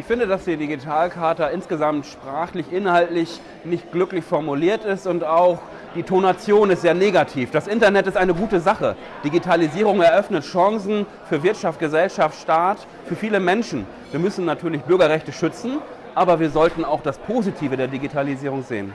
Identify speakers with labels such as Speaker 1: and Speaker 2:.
Speaker 1: Ich finde, dass die Digitalkarte insgesamt sprachlich, inhaltlich nicht glücklich formuliert ist und auch die Tonation ist sehr negativ. Das Internet ist eine gute Sache. Digitalisierung eröffnet Chancen für Wirtschaft, Gesellschaft, Staat, für viele Menschen. Wir müssen natürlich Bürgerrechte schützen, aber wir sollten auch das Positive der Digitalisierung sehen.